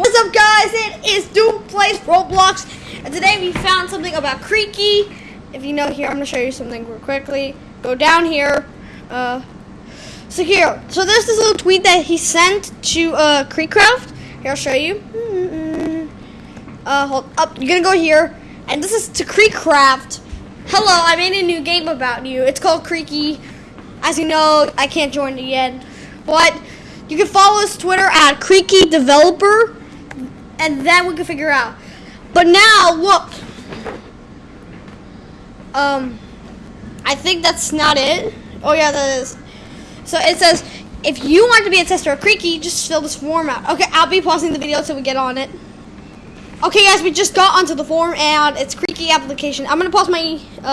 What's up, guys? It is Duke Plays Roblox, and today we found something about Creaky. If you know here, I'm gonna show you something real quickly. Go down here. Uh, so here, so there's this little tweet that he sent to uh, Creekcraft. Here, I'll show you. Uh, hold up. You're gonna go here, and this is to Creekcraft. Hello, I made a new game about you. It's called Creaky. As you know, I can't join it yet, but you can follow his Twitter at Creaky Developer, and then we can figure out. But now, look. Um, I think that's not it. Oh yeah, that is. So it says, if you want to be a tester of Creaky, just fill this form out. Okay, I'll be pausing the video until we get on it. Okay, guys, we just got onto the form, and it's Creaky application. I'm gonna pause my. Uh,